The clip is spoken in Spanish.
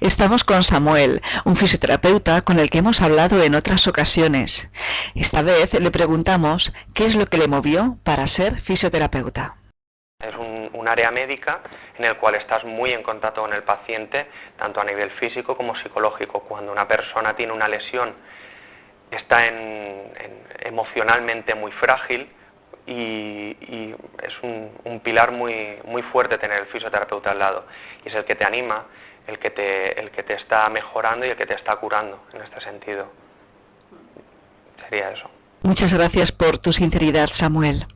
Estamos con Samuel, un fisioterapeuta con el que hemos hablado en otras ocasiones. Esta vez le preguntamos qué es lo que le movió para ser fisioterapeuta. Es un, área médica en el cual estás muy en contacto con el paciente, tanto a nivel físico como psicológico. Cuando una persona tiene una lesión, está emocionalmente muy frágil y, es un, un, pilar muy, muy fuerte tener el fisioterapeuta al lado. Y es el que te anima, el que te, el que te está mejorando y el que te está curando en este sentido. Sería eso. Muchas gracias por tu sinceridad, Samuel.